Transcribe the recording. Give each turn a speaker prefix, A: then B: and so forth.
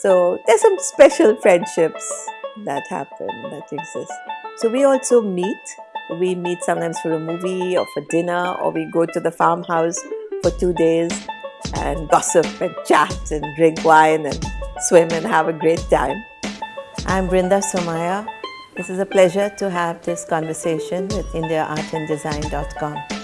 A: So there's some special friendships that happen, that exist. So we also meet. We meet sometimes for a movie or for dinner, or we go to the farmhouse for two days and gossip and chat and drink wine and swim and have a great time. I'm Brinda Somaya. This is a pleasure to have this conversation with IndiaArtandDesign.com.